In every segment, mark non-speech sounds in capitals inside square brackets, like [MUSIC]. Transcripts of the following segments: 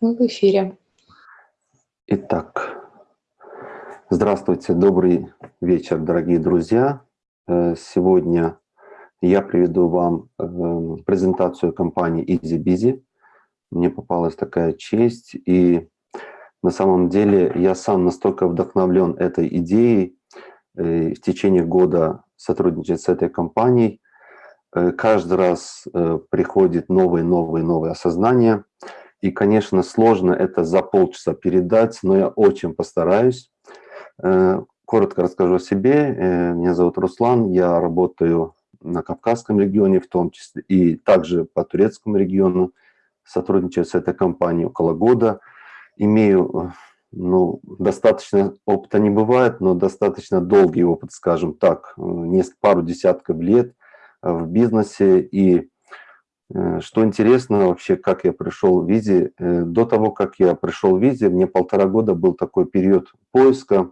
Мы в эфире. Итак, здравствуйте, добрый вечер, дорогие друзья. Э, сегодня я приведу вам э, презентацию компании EasyBusy. Мне попалась такая честь, и на самом деле я сам настолько вдохновлен этой идеей э, в течение года сотрудничать с этой компанией. Каждый раз приходит новые, новые, новые осознания – и, конечно, сложно это за полчаса передать, но я очень постараюсь. Э, коротко расскажу о себе. Э, меня зовут Руслан, я работаю на Кавказском регионе в том числе, и также по турецкому региону. Сотрудничаю с этой компанией около года. Имею, ну, достаточно опыта не бывает, но достаточно долгий опыт, скажем так, э, несколько, пару десятков лет в бизнесе. И что интересно вообще, как я пришел в Визе. Э, до того, как я пришел в Визе, мне полтора года был такой период поиска,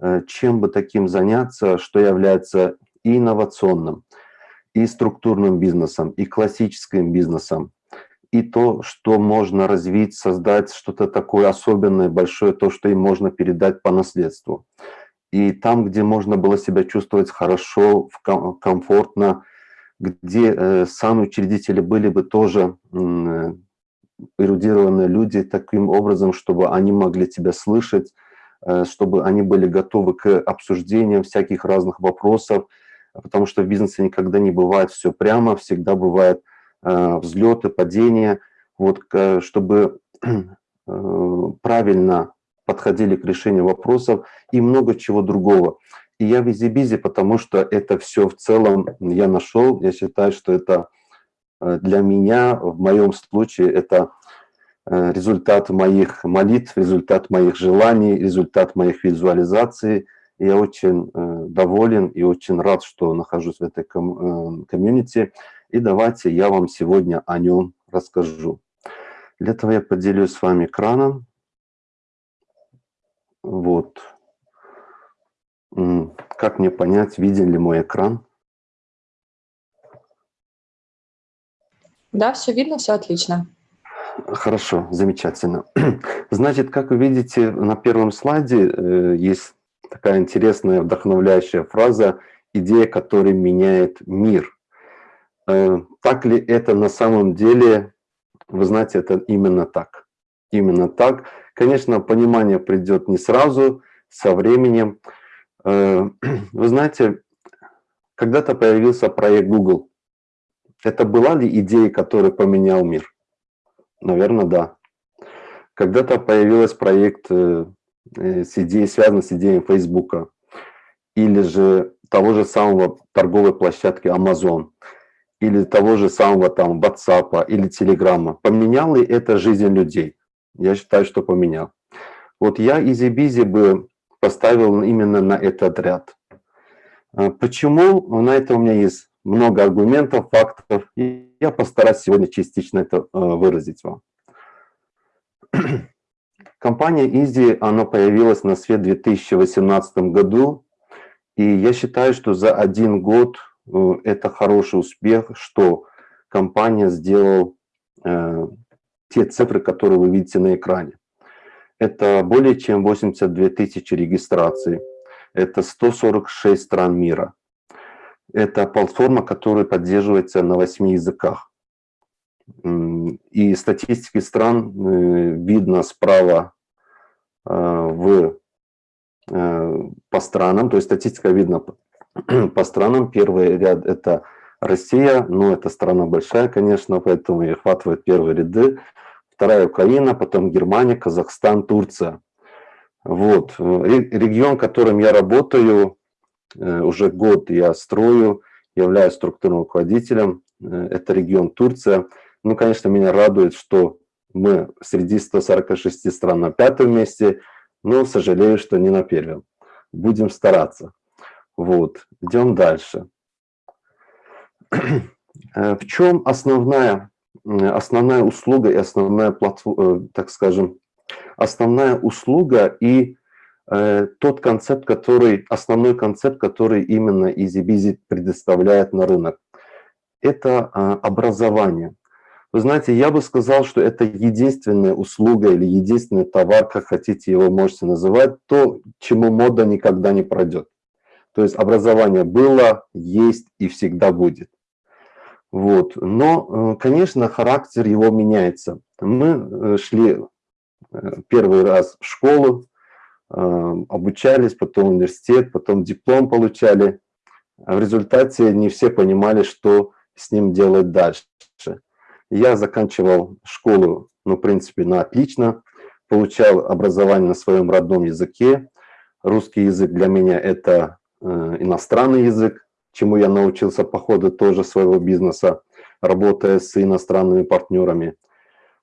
э, чем бы таким заняться, что является и инновационным, и структурным бизнесом, и классическим бизнесом, и то, что можно развить, создать что-то такое особенное, большое, то, что им можно передать по наследству. И там, где можно было себя чувствовать хорошо, комфортно, где э, сами учредители были бы тоже э, эрудированные люди таким образом, чтобы они могли тебя слышать, э, чтобы они были готовы к обсуждениям всяких разных вопросов, потому что в бизнесе никогда не бывает все прямо, всегда бывают взлеты, падения, вот, чтобы [CLEARS THROAT] правильно подходили к решению вопросов и много чего другого. И я визи-бизи, потому что это все в целом я нашел. Я считаю, что это э, для меня, в моем случае, это э, результат моих молитв, результат моих желаний, результат моих визуализаций. Я очень э, доволен и очень рад, что нахожусь в этой комьюнити. И давайте я вам сегодня о нем расскажу. Для этого я поделюсь с вами экраном. Вот. Как мне понять, виден ли мой экран? Да, все видно, все отлично. Хорошо, замечательно. [CLEARS THROAT] Значит, как вы видите, на первом слайде э, есть такая интересная, вдохновляющая фраза «идея, которая меняет мир». Э, так ли это на самом деле? Вы знаете, это именно так. Именно так. Конечно, понимание придет не сразу, со временем. Э, [CLEARS THROAT] вы знаете, когда-то появился проект Google. Это была ли идея, которая поменял мир? Наверное, да. Когда-то появился проект э, э, с идеей, связанный с идеей Фейсбука, или же того же самого торговой площадки Amazon, или того же самого там WhatsApp, или Telegram. Поменял ли это жизнь людей? Я считаю, что поменял. Вот я Easy Bizzi бы поставил именно на этот ряд. А почему? На это у меня есть много аргументов, фактов, и я постараюсь сегодня частично это а, выразить вам. [CLEARS THROAT] Компания Easy, она появилась на свет в 2018 году, и я считаю, что за один год э, это хороший успех, что компания сделала э, те цифры, которые вы видите на экране. Это более чем 82 тысячи регистраций. Это 146 стран мира. Это платформа, которая поддерживается на 8 языках. И статистики стран э, видно справа э, в, э, по странам, то есть статистика видно [CLEARS THROAT] по странам. Первый ряд – это Россия, но это страна большая, конечно, поэтому и охватывает первые ряды вторая Украина, потом Германия, Казахстан, Турция. Вот. Регион, которым я работаю, э, уже год я строю, являюсь структурным руководителем, э, это регион Турция. Ну, конечно, меня радует, что мы среди 146 стран на пятом месте, но сожалею, что не на первом. Будем стараться. Вот, идем дальше. [CLEARS THROAT] Э, в чем основная основная услуга и основная платформа, э, так скажем, основная услуга и э, тот концепт, который, основной концепт, который именно EasyBizy предоставляет на рынок. Это э, образование. Вы знаете, я бы сказал, что это единственная услуга или единственный товар, как хотите его можете называть, то, чему мода никогда не пройдет. То есть образование было, есть и всегда будет. Вот. Но, э, конечно, характер его меняется. Мы э, шли э, первый раз в школу, обучались, потом университет, потом диплом получали. А в результате не все понимали, что с ним делать дальше. Я заканчивал школу, ну, в принципе, на отлично, получал образование на своем родном языке. Русский язык для меня – это иностранный язык, чему я научился по ходу тоже своего бизнеса, работая с иностранными партнерами.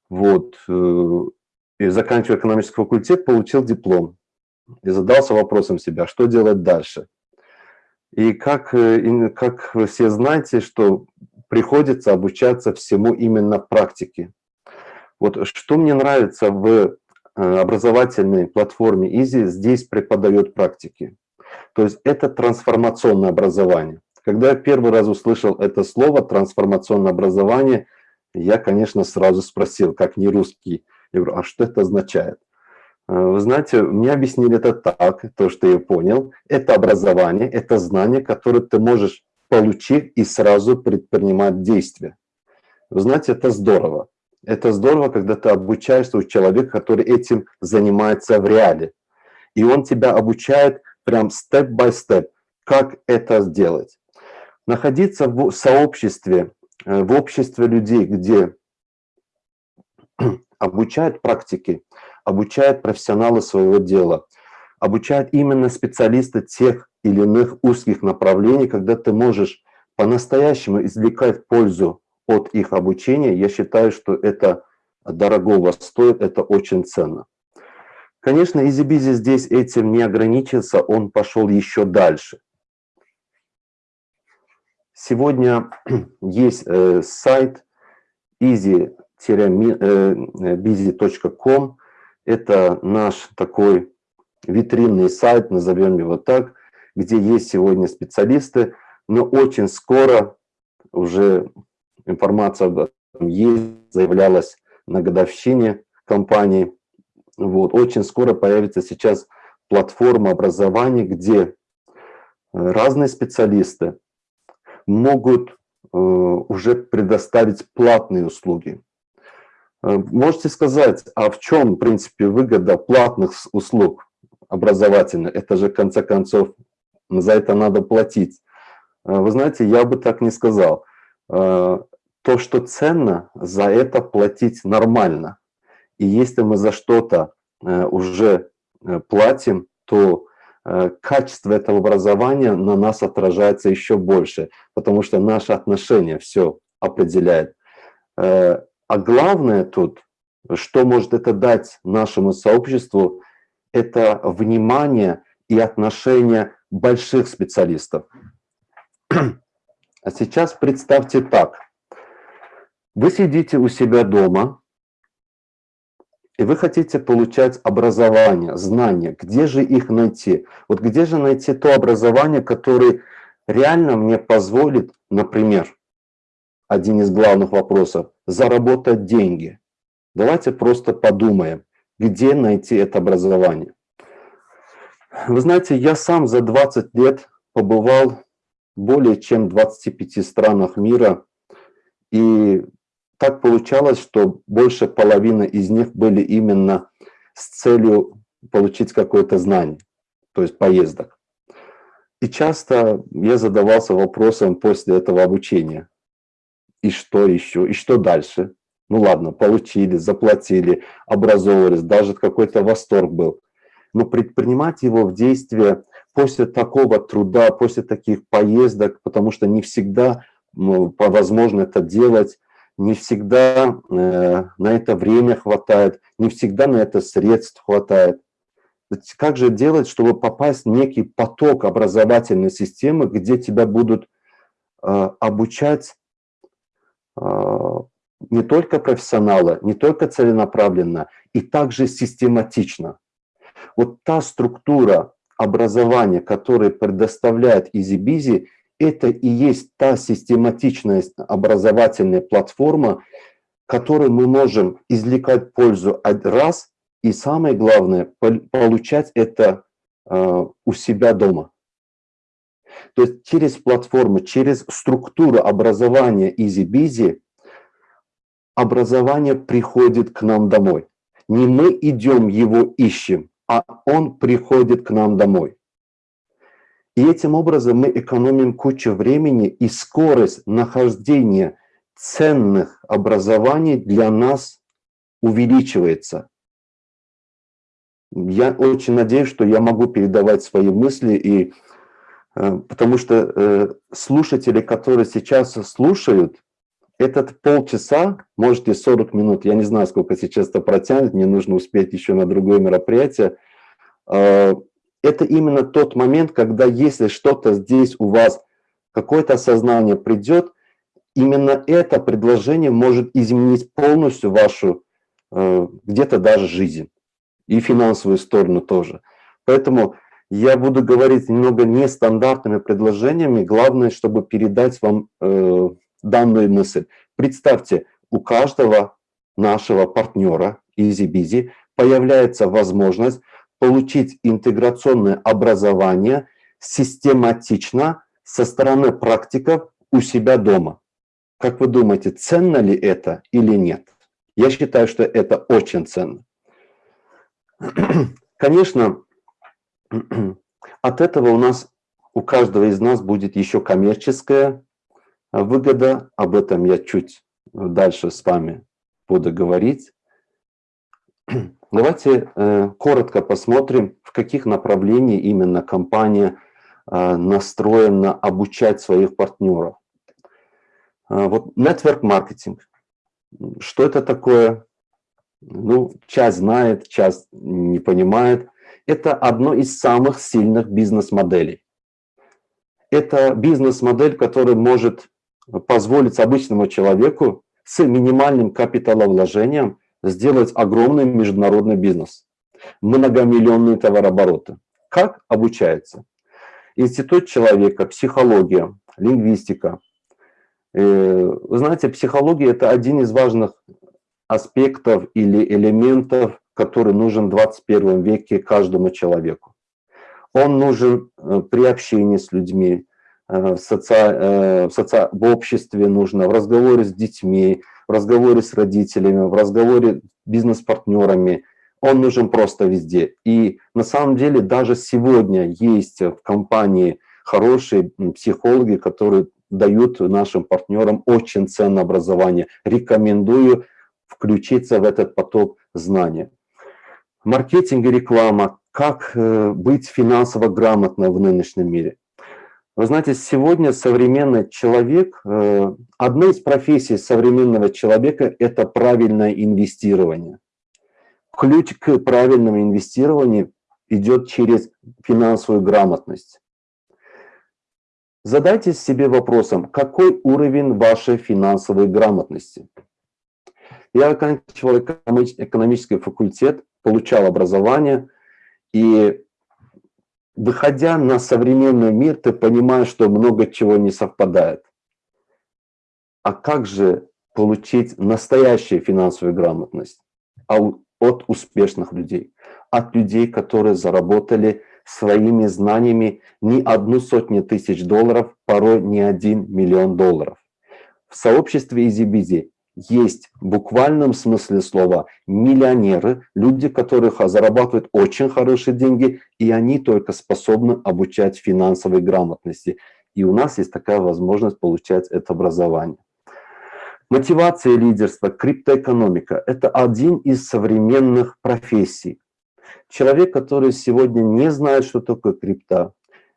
Вот. Э, и заканчивая экономический факультет, получил диплом. И задался вопросом себя, что делать дальше. И как, э, как вы все знаете, что приходится обучаться всему именно практике. Вот что мне нравится в э, образовательной платформе Easy, здесь преподает практики. То есть это трансформационное образование. Когда я первый раз услышал это слово «трансформационное образование», я, конечно, сразу спросил, как не русский, я говорю, а что это означает? Э, вы знаете, мне объяснили это так, то, что я понял. Это образование, это знание, которое ты можешь получив и сразу предпринимать действия. Вы знаете, это здорово. Это здорово, когда ты обучаешься у человека, который этим занимается в реале. И он тебя обучает прям степ-бай-степ, как это сделать. Находиться в сообществе, э, в обществе людей, где [CLEARS THROAT] обучают практики, обучают профессионалы своего дела, обучают именно специалисты тех или иных узких направлений, когда ты можешь по-настоящему извлекать пользу от их обучения, я считаю, что это дорогого стоит, это очень ценно. Конечно, EasyBizy здесь этим не ограничился, он пошел еще дальше. Сегодня [CLEARS THROAT] есть э, сайт easy-busy.com. Это наш такой витринный сайт, назовем его так, где есть сегодня специалисты, но очень скоро уже информация об этом есть, заявлялась на годовщине компании. Вот. Очень скоро появится сейчас платформа образования, где разные специалисты могут э, уже предоставить платные услуги. Э, можете сказать, а в чем, в принципе, выгода платных услуг образовательных? Это же, в конце концов, за это надо платить. Э, вы знаете, я бы так не сказал. Э, то, что ценно, за это платить нормально. И если мы за что-то э, уже платим, то качество этого образования на нас отражается еще больше, потому что наше отношение все определяет. А главное тут, что может это дать нашему сообществу, это внимание и отношение больших специалистов. А сейчас представьте так. Вы сидите у себя дома, и вы хотите получать образование, знания. Где же их найти? Вот где же найти то образование, которое реально мне позволит, например, один из главных вопросов, заработать деньги. Давайте просто подумаем, где найти это образование. Вы знаете, я сам за 20 лет побывал в более чем 25 странах мира, и так получалось, что больше половины из них были именно с целью получить какое-то знание, то есть поездок. И часто я задавался вопросом после этого обучения, и что еще, и что дальше? Ну ладно, получили, заплатили, образовывались, даже какой-то восторг был но предпринимать его в действие после такого труда, после таких поездок, потому что не всегда ну, возможно это делать, не всегда э, на это время хватает, не всегда на это средств хватает. Как же делать, чтобы попасть в некий поток образовательной системы, где тебя будут э, обучать э, не только профессионалы, не только целенаправленно, и также систематично. Вот та структура образования, которую предоставляет EasyBizy, это и есть та систематичная образовательная платформа, который мы можем извлекать пользу раз, и самое главное, получать это э, у себя дома. То есть через платформу, через структуру образования EasyBizy образование приходит к нам домой. Не мы идем его ищем, а он приходит к нам домой. И этим образом мы экономим кучу времени и скорость нахождения ценных образований для нас увеличивается. Я очень надеюсь, что я могу передавать свои мысли, и, э, потому что э, слушатели, которые сейчас слушают, этот полчаса, может и 40 минут, я не знаю, сколько сейчас это протянет, мне нужно успеть еще на другое мероприятие, э, это именно тот момент, когда если что-то здесь у вас, какое-то осознание придет, именно это предложение может изменить полностью вашу, э, где-то даже жизнь, и финансовую сторону тоже. Поэтому я буду говорить немного нестандартными предложениями, главное, чтобы передать вам э, данную мысль. Представьте, у каждого нашего партнера EasyBizy появляется возможность получить интеграционное образование систематично со стороны практиков у себя дома. Как вы думаете, ценно ли это или нет? Я считаю, что это очень ценно. [CLEARS THROAT] Конечно, от этого у нас, у каждого из нас будет еще коммерческая выгода. Об этом я чуть дальше с вами буду говорить. [CLEARS THROAT] Давайте э, коротко посмотрим, в каких направлениях именно компания э, настроена обучать своих партнеров. Э, вот network маркетинг. Что это такое? Ну, часть знает, часть не понимает. Это одно из самых сильных бизнес-моделей. Это бизнес-модель, которая может позволить обычному человеку с минимальным капиталовложением сделать огромный международный бизнес, многомиллионные товарообороты. Как обучается? Институт человека, психология, лингвистика. Э, вы знаете, психология – это один из важных аспектов или элементов, который нужен в 21 веке каждому человеку. Он нужен э, при общении с людьми, э, в, соци... в, соци... в обществе нужно, в разговоре с детьми, в разговоре с родителями, в разговоре с бизнес-партнерами. Он нужен просто везде. И на самом деле даже сегодня есть в компании хорошие психологи, которые дают нашим партнерам очень ценное образование. Рекомендую включиться в этот поток знания. Маркетинг и реклама. Как э, быть финансово грамотно в нынешнем мире? Вы знаете, сегодня современный человек, э, одна из профессий современного человека – это правильное инвестирование. Ключ к правильному инвестированию идет через финансовую грамотность. Задайте себе вопросом, какой уровень вашей финансовой грамотности? Я оканчивал экономический факультет, получал образование, и выходя на современный мир, ты понимаешь, что много чего не совпадает. А как же получить настоящую финансовую грамотность а от успешных людей? От людей, которые заработали своими знаниями не одну сотню тысяч долларов, порой не один миллион долларов. В сообществе EasyBizy есть в буквальном смысле слова миллионеры, люди, которые зарабатывают очень хорошие деньги, и они только способны обучать финансовой грамотности. И у нас есть такая возможность получать это образование. Мотивация и лидерство, криптоэкономика – это один из современных профессий. Человек, который сегодня не знает, что такое крипта,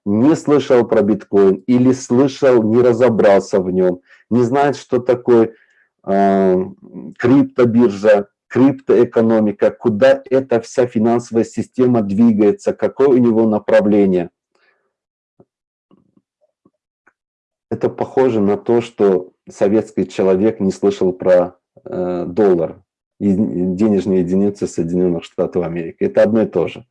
не слышал про биткоин или слышал, не разобрался в нем, не знает, что такое криптобиржа, криптоэкономика, куда эта вся финансовая система двигается, какое у него направление. Это похоже на то, что советский человек не слышал про э, доллар, денежные единицы Соединенных Штатов Америки. Это одно и то же.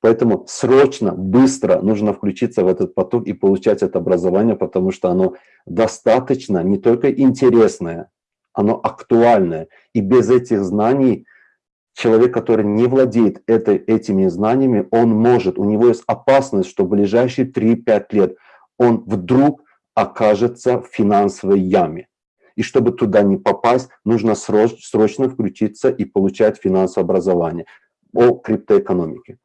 Поэтому срочно, быстро нужно включиться в этот поток и получать это образование, потому что оно достаточно не только интересное, оно актуальное. И без этих знаний человек, который не владеет этой, этими знаниями, он может, у него есть опасность, что в ближайшие 3-5 лет он вдруг окажется в финансовой яме. И чтобы туда не попасть, нужно срочно включиться и получать финансовое образование о криптоэкономике.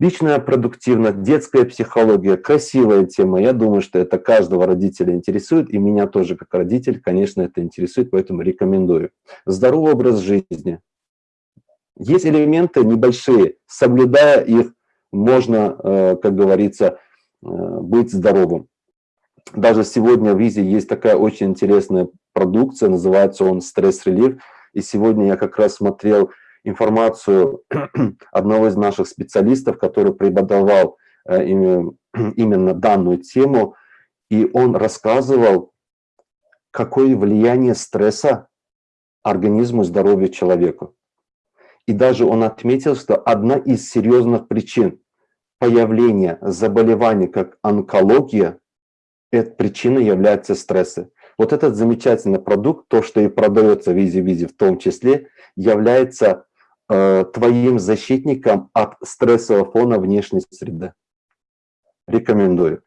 Личная продуктивность, детская психология, красивая тема. Я думаю, что это каждого родителя интересует, и меня тоже как родитель, конечно, это интересует, поэтому рекомендую. Здоровый образ жизни. Есть элементы небольшие, соблюдая их, можно, э, как говорится, э, быть здоровым. Даже сегодня в Изи есть такая очень интересная продукция, называется он «Стресс-релив», и сегодня я как раз смотрел информацию [CLEARS THROAT] одного из наших специалистов, который преподавал э, [CLEARS THROAT] именно данную тему, и он рассказывал, какое влияние стресса организму здоровью человека. И даже он отметил, что одна из серьезных причин появления заболеваний, как онкология, эта причина является стрессы. Вот этот замечательный продукт, то, что и продается в Easy Bizzi в том числе, является твоим защитником от стрессового фона внешней среды. Рекомендую.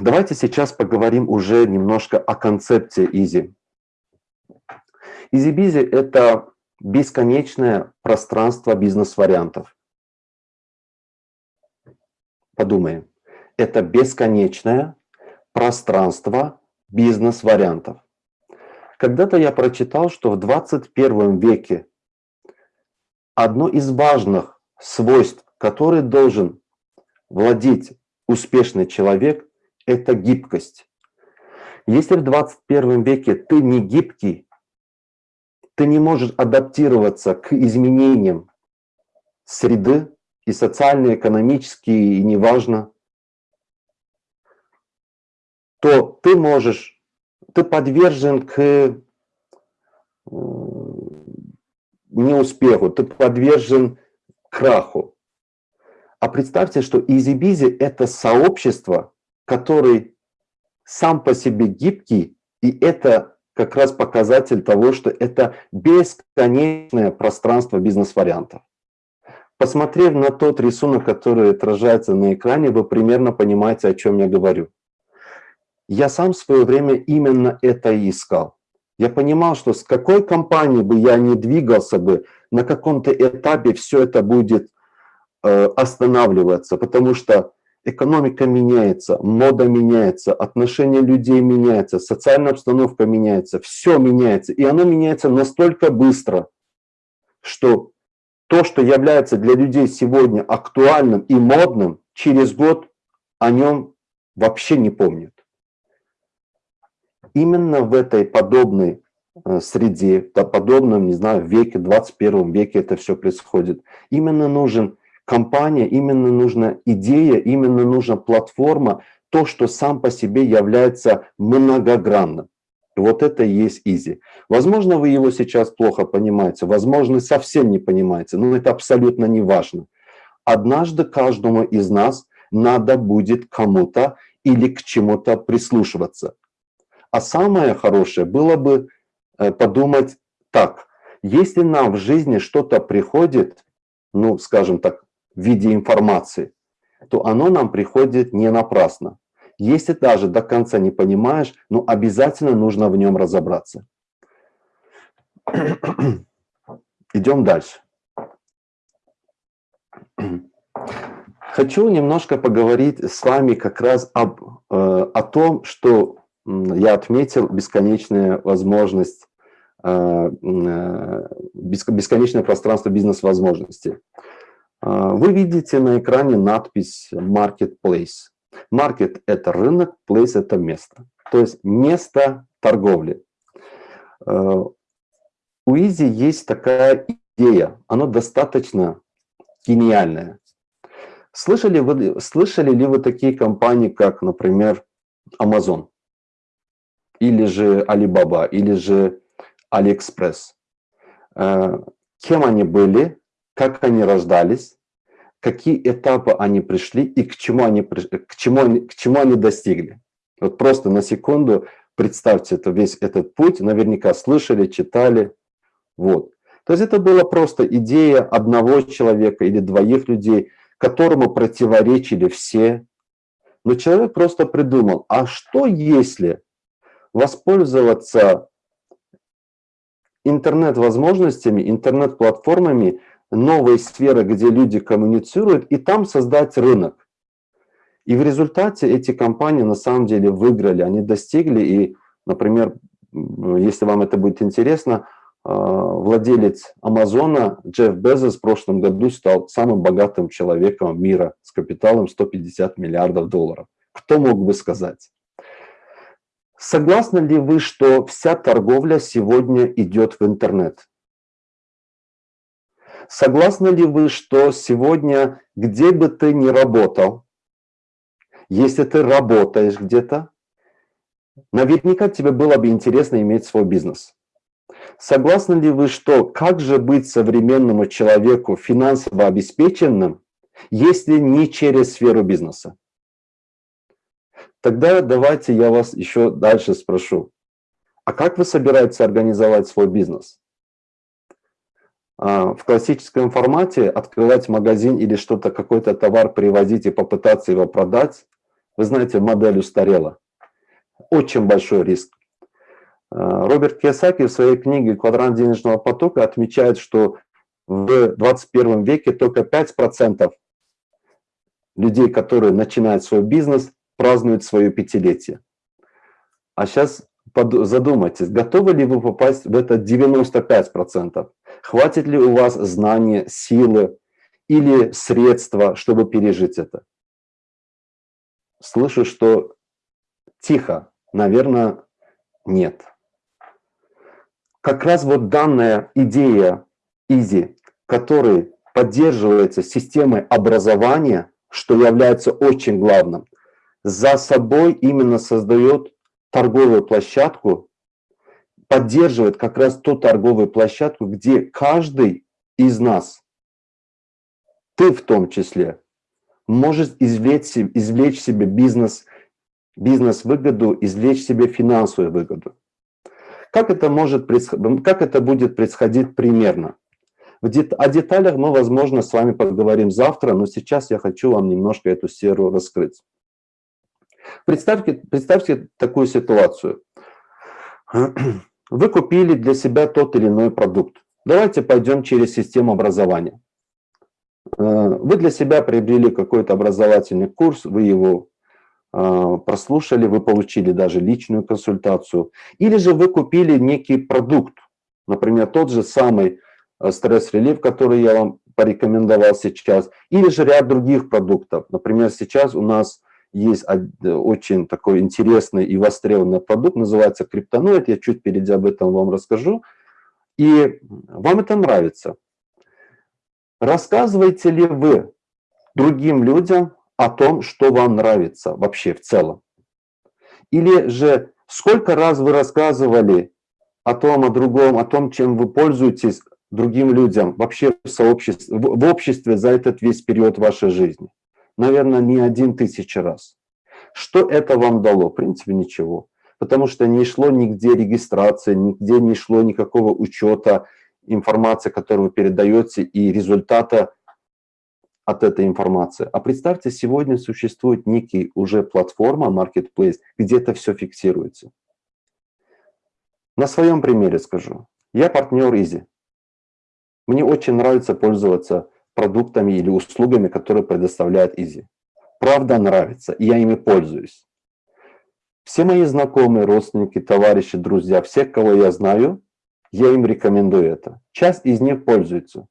Давайте сейчас поговорим уже немножко о концепции Easy. Easy Bizzi – это бесконечное пространство бизнес-вариантов. Подумаем. Это бесконечное пространство бизнес-вариантов. Когда-то я прочитал, что в 21 веке одно из важных свойств, который должен владеть успешный человек, это гибкость. Если в 21 веке ты не гибкий, ты не можешь адаптироваться к изменениям среды и социально, экономические, и неважно, то ты можешь, ты подвержен к э, неуспеху, ты подвержен краху. А представьте, что Easy Bizzi – это сообщество, который сам по себе гибкий, и это как раз показатель того, что это бесконечное пространство бизнес-вариантов. Посмотрев на тот рисунок, который отражается на экране, вы примерно понимаете, о чем я говорю. Я сам в свое время именно это и искал. Я понимал, что с какой компанией бы я ни двигался бы, на каком-то этапе все это будет э, останавливаться, потому что экономика меняется, мода меняется, отношения людей меняются, социальная обстановка меняется, все меняется. И оно меняется настолько быстро, что то, что является для людей сегодня актуальным и модным, через год о нем вообще не помнят именно в этой подобной э, среде, подобном, не знаю, веке, 21 веке это все происходит. Именно нужен компания, именно нужна идея, именно нужна платформа, то, что сам по себе является многогранным. Вот это и есть изи. Возможно, вы его сейчас плохо понимаете, возможно, совсем не понимаете, но это абсолютно не важно. Однажды каждому из нас надо будет кому-то или к чему-то прислушиваться. А самое хорошее было бы э, подумать так, если нам в жизни что-то приходит, ну, скажем так, в виде информации, то оно нам приходит не напрасно. Если даже до конца не понимаешь, ну, обязательно нужно в нем разобраться. [CLEARS THROAT] Идем дальше. Хочу немножко поговорить с вами как раз об, э, о том, что я отметил бесконечная возможность, э, э, бесконечное пространство бизнес-возможностей. Э, вы видите на экране надпись Marketplace. Market – это рынок, place – это место. То есть место торговли. У Изи есть такая идея, она достаточно гениальная. Слышали, вы, слышали ли вы такие компании, как, например, Amazon? Или же Alibaba, или же AliExpress. Э, кем они были, как они рождались, какие этапы они пришли и к чему они, к чему, к чему они достигли. Вот просто на секунду представьте, это весь этот путь, наверняка слышали, читали. Вот. То есть это была просто идея одного человека или двоих людей, которому противоречили все. Но человек просто придумал, а что если воспользоваться интернет-возможностями, интернет-платформами новой сферы, где люди коммуницируют, и там создать рынок. И в результате эти компании на самом деле выиграли, они достигли, и, например, если вам это будет интересно, а, владелец Амазона Джефф Безос в прошлом году стал самым богатым человеком мира с капиталом 150 миллиардов долларов. Кто мог бы сказать? Согласны ли вы, что вся торговля сегодня идет в интернет? Согласны ли вы, что сегодня, где бы ты ни работал, если ты работаешь где-то, наверняка тебе было бы интересно иметь свой бизнес. Согласны ли вы, что как же быть современному человеку финансово обеспеченным, если не через сферу бизнеса? Тогда давайте я вас еще дальше спрошу. А как вы собираетесь организовать свой бизнес? А, в классическом формате открывать магазин или что-то, какой-то товар привозить и попытаться его продать, вы знаете, модель устарела. Очень большой риск. А, Роберт Кiyosaki в своей книге «Квадрант денежного потока» отмечает, что в 21 веке только 5% людей, которые начинают свой бизнес, празднуют свое пятилетие. А сейчас задумайтесь, готовы ли вы попасть в это 95%? Хватит ли у вас знания, силы или средства, чтобы пережить это? Слышу, что тихо, наверное, нет. Как раз вот данная идея Изи, который поддерживается системой образования, что является очень главным, за собой именно создает торговую площадку, поддерживает как раз ту торговую площадку, где каждый из нас, ты в том числе, может извлечь, извлечь себе бизнес, бизнес-выгоду, извлечь себе финансовую выгоду. Как это, может, как это будет происходить примерно? О деталях мы, возможно, с вами поговорим завтра, но сейчас я хочу вам немножко эту сферу раскрыть. Представьте, представьте такую ситуацию. Вы купили для себя тот или иной продукт. Давайте пойдем через систему образования. Э, вы для себя приобрели какой-то образовательный курс, вы его э, прослушали, вы получили даже личную консультацию. Или же вы купили некий продукт, например, тот же самый э, стресс-релив, который я вам порекомендовал сейчас, или же ряд других продуктов. Например, сейчас у нас есть очень такой интересный и востребованный продукт, называется криптоноид, я чуть впереди об этом вам расскажу. И вам это нравится. Рассказываете ли вы другим людям о том, что вам нравится вообще в целом? Или же сколько раз вы рассказывали о том, о другом, о том, чем вы пользуетесь другим людям вообще в, сообществе, в обществе за этот весь период вашей жизни? Наверное, не один тысячи раз. Что это вам дало? В принципе, ничего. Потому что не шло нигде регистрации, нигде не шло никакого учета, информация, которую вы передаете, и результата от этой информации. А представьте, сегодня существует некий уже платформа, marketplace, где это все фиксируется. На своем примере скажу. Я партнер Изи. Мне очень нравится пользоваться продуктами или услугами, которые предоставляет Изи. Правда нравится, и я ими пользуюсь. Все мои знакомые, родственники, товарищи, друзья, всех, кого я знаю, я им рекомендую это. Часть из них пользуется.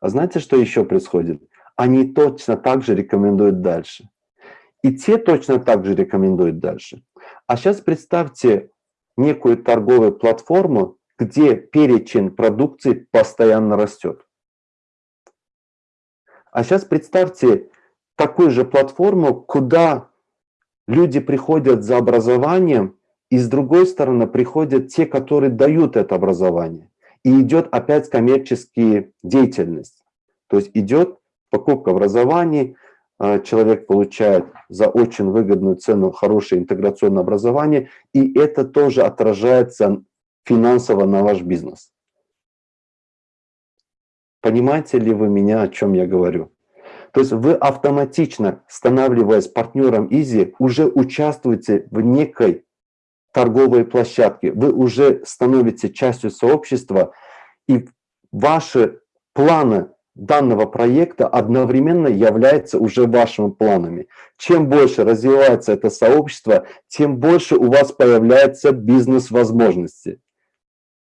А знаете, что еще происходит? Они точно так же рекомендуют дальше. И те точно так же рекомендуют дальше. А сейчас представьте некую торговую платформу, где перечень продукции постоянно растет. А сейчас представьте такую же платформу, куда люди приходят за образованием, и с другой стороны приходят те, которые дают это образование. И идет опять коммерческая деятельность. То есть идет покупка образования, э, человек получает за очень выгодную цену хорошее интеграционное образование, и это тоже отражается финансово на ваш бизнес. Понимаете ли вы меня, о чем я говорю? То есть вы автоматично, становляясь партнером Изи, уже участвуете в некой торговой площадке. Вы уже становитесь частью сообщества, и ваши планы данного проекта одновременно являются уже вашими планами. Чем больше развивается это сообщество, тем больше у вас появляется бизнес-возможности.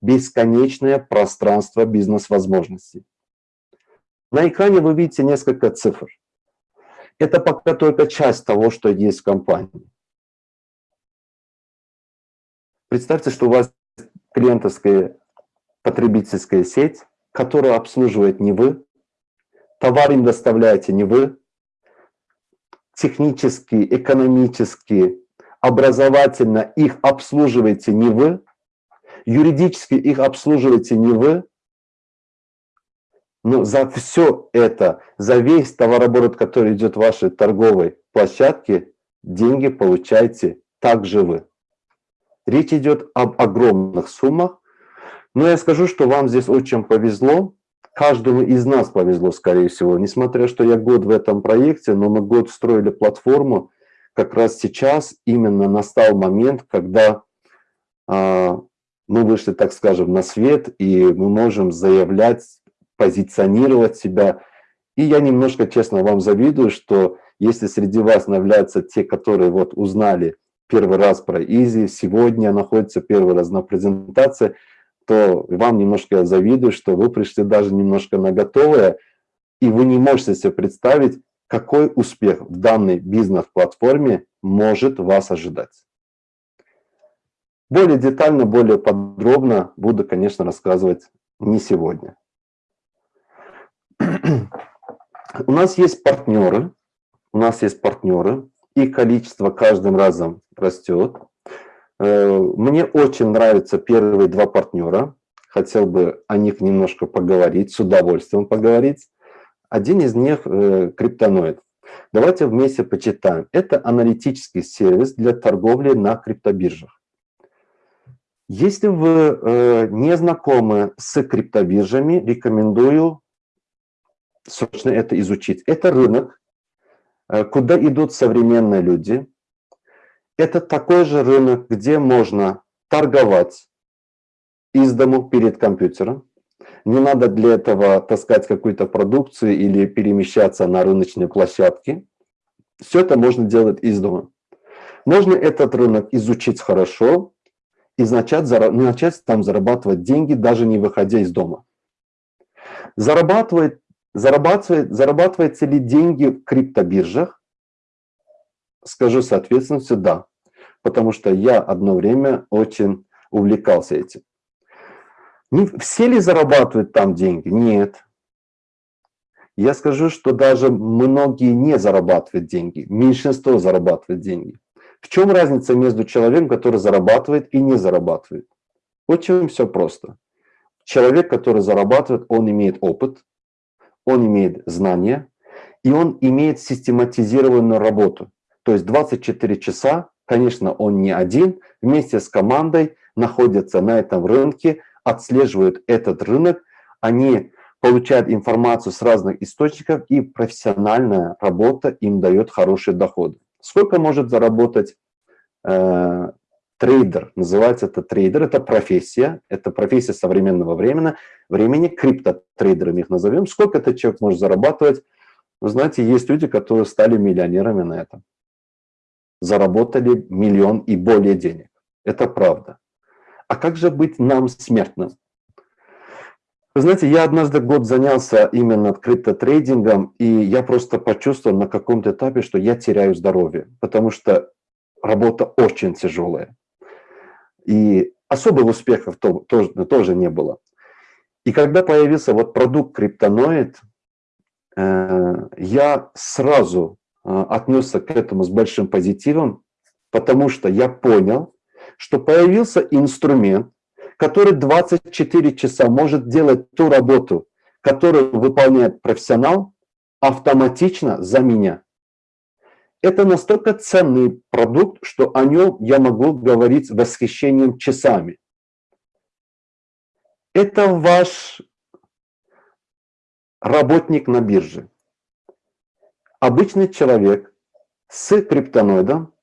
Бесконечное пространство бизнес-возможностей. На экране вы видите несколько цифр. Это пока только часть того, что есть в компании. Представьте, что у вас клиентская потребительская сеть, которую обслуживает не вы, товар им доставляете не вы, технически, экономически, образовательно их обслуживаете не вы, юридически их обслуживаете не вы, но за все это, за весь товарооборот, который идет в вашей торговой площадке, деньги получаете также вы. Речь идет об огромных суммах, но я скажу, что вам здесь очень повезло, каждому из нас повезло, скорее всего, несмотря, что я год в этом проекте, но мы год строили платформу, как раз сейчас именно настал момент, когда э, мы вышли, так скажем, на свет, и мы можем заявлять позиционировать себя. И я немножко, честно, вам завидую, что если среди вас являются те, которые вот узнали первый раз про Изи, сегодня находятся первый раз на презентации, то вам немножко завидую, что вы пришли даже немножко на готовое, и вы не можете себе представить, какой успех в данной бизнес-платформе может вас ожидать. Более детально, более подробно буду, конечно, рассказывать не сегодня. У нас есть партнеры, у нас есть партнеры, их количество каждым разом растет. Э, мне очень нравятся первые два партнера. Хотел бы о них немножко поговорить, с удовольствием поговорить. Один из них э, – криптоноид. Давайте вместе почитаем. Это аналитический сервис для торговли на криптобиржах. Если вы э, не знакомы с криптобиржами, рекомендую собственно, это изучить. Это рынок, э, куда идут современные люди. Это такой же рынок, где можно торговать из дому перед компьютером. Не надо для этого таскать какую-то продукцию или перемещаться на рыночные площадки. Все это можно делать из дома. Можно этот рынок изучить хорошо и начать, начать там зарабатывать деньги, даже не выходя из дома. Зарабатывать Зарабатывает, зарабатывается ли деньги в криптобиржах? Скажу соответственно, да. Потому что я одно время очень увлекался этим. Не, все ли зарабатывают там деньги? Нет. Я скажу, что даже многие не зарабатывают деньги. Меньшинство зарабатывает деньги. В чем разница между человеком, который зарабатывает и не зарабатывает? Очень все просто. Человек, который зарабатывает, он имеет опыт, он имеет знания, и он имеет систематизированную работу. То есть 24 часа, конечно, он не один, вместе с командой находится на этом рынке, отслеживают этот рынок, они получают информацию с разных источников, и профессиональная работа им дает хороший доход. Сколько может заработать э, трейдер, называется это трейдер, это профессия, это профессия современного времени, времени, криптотрейдерами их назовем. Сколько этот человек может зарабатывать? Вы знаете, есть люди, которые стали миллионерами на этом. Заработали миллион и более денег. Это правда. А как же быть нам, смертным? Вы знаете, я однажды год занялся именно криптотрейдингом, и я просто почувствовал на каком-то этапе, что я теряю здоровье, потому что работа очень тяжелая. И особых успехов тоже, тоже не было. И когда появился вот продукт криптоноид, э, я сразу э, отнесся к этому с большим позитивом, потому что я понял, что появился инструмент, который 24 часа может делать ту работу, которую выполняет профессионал, автоматично за меня. Это настолько ценный продукт, что о нем я могу говорить с восхищением часами. Это ваш работник на бирже. Обычный человек с криптоноидом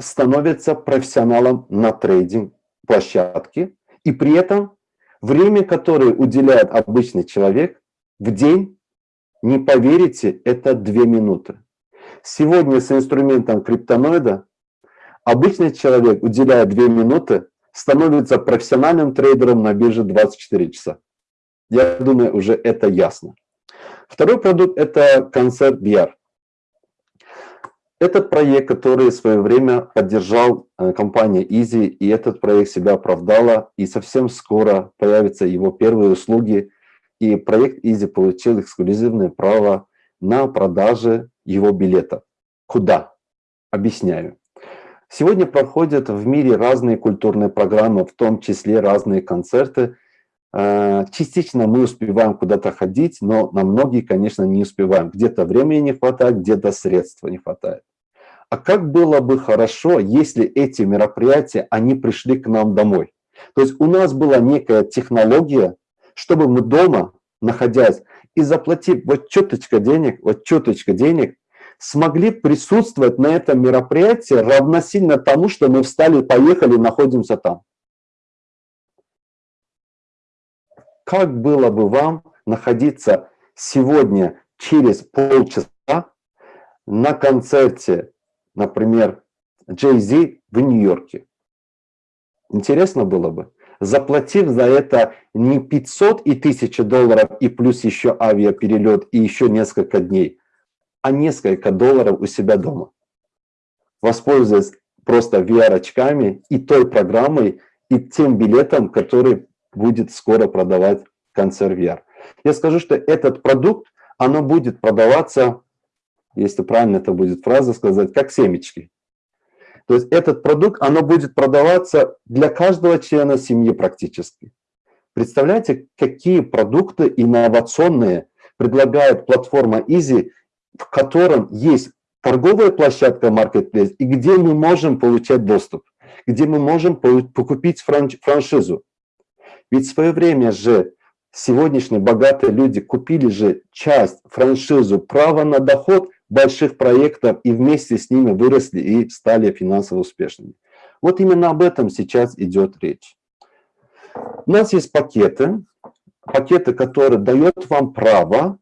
становится профессионалом на трейдинг площадке, и при этом время, которое уделяет обычный человек в день, не поверите, это 2 минуты. Сегодня с инструментом криптоноида обычный человек, уделяя 2 минуты, становится профессиональным трейдером на бирже 24 часа. Я думаю, уже это ясно. Второй продукт – это концерт VR. Этот проект, который в свое время поддержал э, компания Easy, и этот проект себя оправдала, и совсем скоро появятся его первые услуги, и проект Easy получил эксклюзивное право на продажи его билетов. Куда? Объясняю. Сегодня проходят в мире разные культурные программы, в том числе разные концерты. Э, частично мы успеваем куда-то ходить, но на многие, конечно, не успеваем. Где-то времени не хватает, где-то средств не хватает. А как было бы хорошо, если эти мероприятия, они пришли к нам домой? То есть у нас была некая технология, чтобы мы дома, находясь и заплатив вот чуточка денег, вот чуточка денег, смогли присутствовать на этом мероприятии равносильно тому, что мы встали, поехали, находимся там. Как было бы вам находиться сегодня через полчаса на концерте, например, Jay-Z в Нью-Йорке? Интересно было бы? Заплатив за это не 500 и 1000 долларов и плюс еще авиаперелет и еще несколько дней, а несколько долларов у себя дома. Воспользуясь просто VR-очками и той программой, и тем билетом, который будет скоро продавать концерт VR. Я скажу, что этот продукт, оно будет продаваться, если правильно это будет фраза сказать, как семечки. То есть этот продукт, оно будет продаваться для каждого члена семьи практически. Представляете, какие продукты инновационные предлагает платформа Easy в котором есть торговая площадка Marketplace, и где мы можем получать доступ, где мы можем покупить франшизу. Ведь в свое время же сегодняшние богатые люди купили же часть, франшизу, право на доход больших проектов и вместе с ними выросли и стали финансово успешными. Вот именно об этом сейчас идет речь. У нас есть пакеты, пакеты, которые дают вам право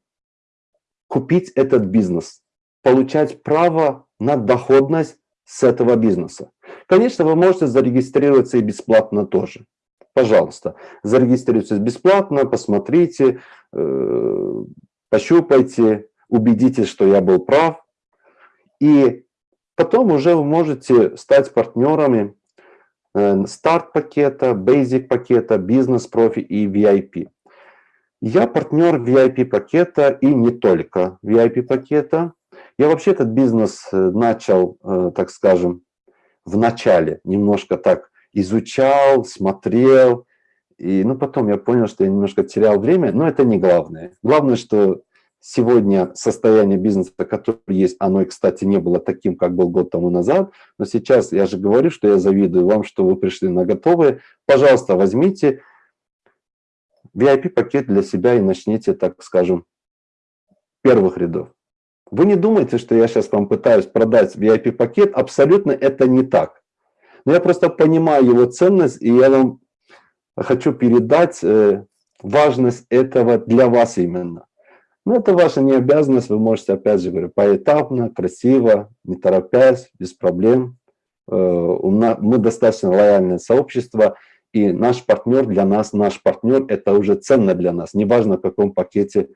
купить этот бизнес, получать право на доходность с этого бизнеса. Конечно, вы можете зарегистрироваться и бесплатно тоже. Пожалуйста, зарегистрируйтесь бесплатно, посмотрите, э, пощупайте, убедитесь, что я был прав. И потом уже вы можете стать партнерами э, старт-пакета, basic пакета, бизнес-профи и VIP. Я партнер VIP-пакета и не только VIP-пакета. Я вообще этот бизнес э, начал, э, так скажем, в начале, немножко так изучал, смотрел, и ну, потом я понял, что я немножко терял время, но это не главное. Главное, что сегодня состояние бизнеса, которое есть, оно, кстати, не было таким, как был год тому назад, но сейчас я же говорю, что я завидую вам, что вы пришли на готовые. Пожалуйста, возьмите, VIP-пакет для себя и начните, так скажем, первых рядов. Вы не думайте, что я сейчас вам пытаюсь продать VIP-пакет, абсолютно это не так. Но я просто понимаю его ценность, и я вам хочу передать э, важность этого для вас именно. Но это ваша не обязанность, вы можете, опять же говорю, поэтапно, красиво, не торопясь, без проблем. Э, мы достаточно лояльное сообщество, и наш партнер для нас, наш партнер, это уже ценно для нас, неважно в каком пакете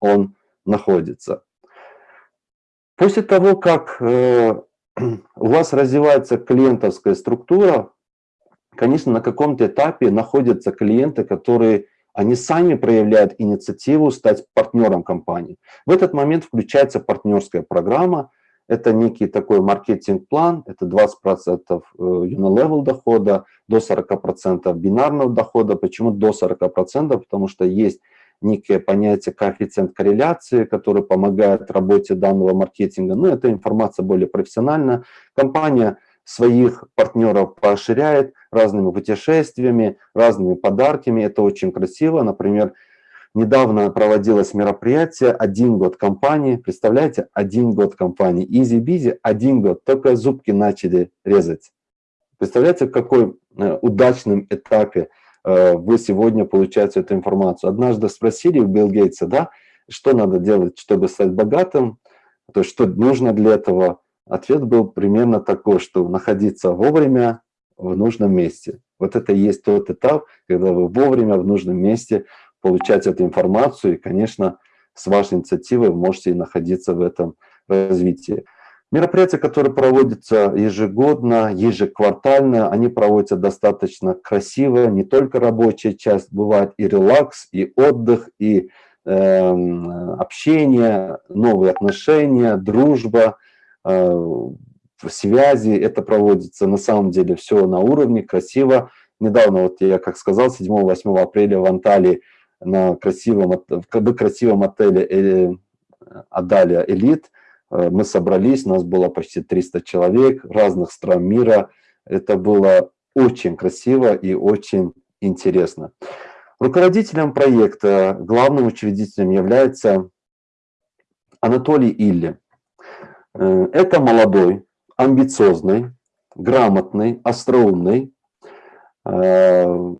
он находится. После того, как э, у вас развивается клиентовская структура, конечно, на каком-то этапе находятся клиенты, которые они сами проявляют инициативу стать партнером компании. В этот момент включается партнерская программа, это некий такой маркетинг-план, это 20% unilevel э, дохода, до 40% бинарного дохода. Почему до 40%? Потому что есть некое понятие коэффициент корреляции, который помогает работе данного маркетинга. Но эта информация более профессиональна. Компания своих партнеров поощряет разными путешествиями, разными подарками. Это очень красиво. Например, недавно проводилось мероприятие «Один год компании». Представляете, один год компании. Easy Bizzi, один год. Только зубки начали резать. Представляете, в какой э, удачном этапе э, вы сегодня получаете эту информацию. Однажды спросили у Билл Гейтса, да, что надо делать, чтобы стать богатым, то есть что нужно для этого. Ответ был примерно такой, что находиться вовремя в нужном месте. Вот это и есть тот этап, когда вы вовремя в нужном месте получать эту информацию, и, конечно, с вашей инициативой вы можете находиться в этом развитии. Мероприятия, которые проводятся ежегодно, ежеквартально, они проводятся достаточно красиво. Не только рабочая часть, бывает и релакс, и отдых, и э, общение, новые отношения, дружба, связи. Это проводится на самом деле все на уровне, красиво. Недавно, вот я как сказал, 7-8 апреля в Анталии на красивом, в красивом отеле э, Адалия Элит – Э, мы собрались, нас было почти 300 человек разных стран мира. Это было очень красиво и очень интересно. Руководителем проекта, главным учредителем является Анатолий Илли. Э, это молодой, амбициозный, грамотный, остроумный. Э,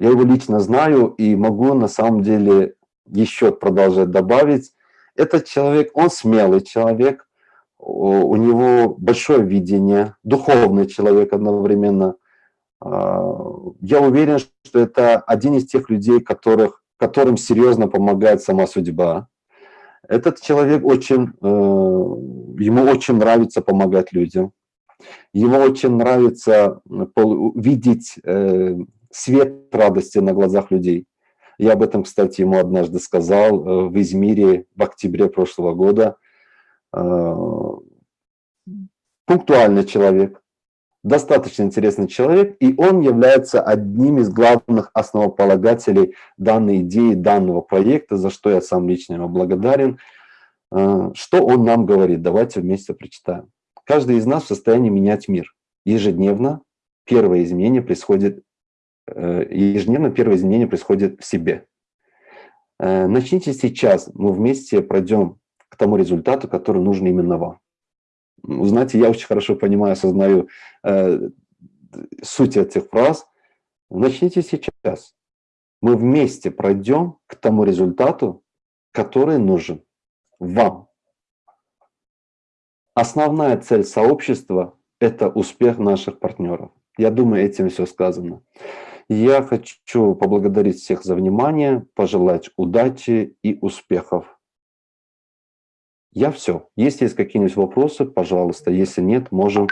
я его лично знаю и могу на самом деле еще продолжать добавить. Этот человек, он смелый человек, у него большое видение, духовный человек одновременно. А, я уверен, что это один из тех людей, которых, которым серьезно помогает сама судьба. Этот человек очень, э, ему очень нравится помогать людям. Ему очень нравится видеть э, свет радости на глазах людей. Я об этом, кстати, ему однажды сказал э, в Измире в октябре прошлого года. Пунктуальный человек, достаточно интересный человек, и он является одним из главных основополагателей данной идеи, данного проекта, за что я сам лично ему благодарен. Э, что он нам говорит? Давайте вместе прочитаем. Каждый из нас в состоянии менять мир. Ежедневно первое изменение происходит Э, ежедневно первое изменение происходит в себе. Э, начните сейчас, мы вместе пройдем к тому результату, который нужен именно вам. Знаете, я очень хорошо понимаю, осознаю э, суть этих фраз. Начните сейчас. Мы вместе пройдем к тому результату, который нужен вам. Основная цель сообщества – это успех наших партнеров. Я думаю, этим все сказано. Я хочу поблагодарить всех за внимание, пожелать удачи и успехов. Я все. Если есть какие-нибудь вопросы, пожалуйста. Если нет, можем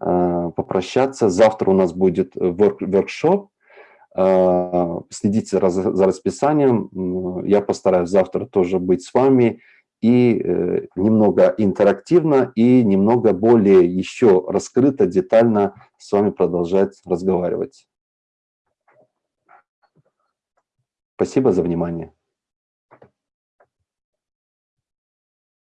э, попрощаться. Завтра у нас будет воркшоп. Э, следите за, за расписанием. Я постараюсь завтра тоже быть с вами и э, немного интерактивно, и немного более еще раскрыто, детально с вами продолжать разговаривать. Спасибо за внимание.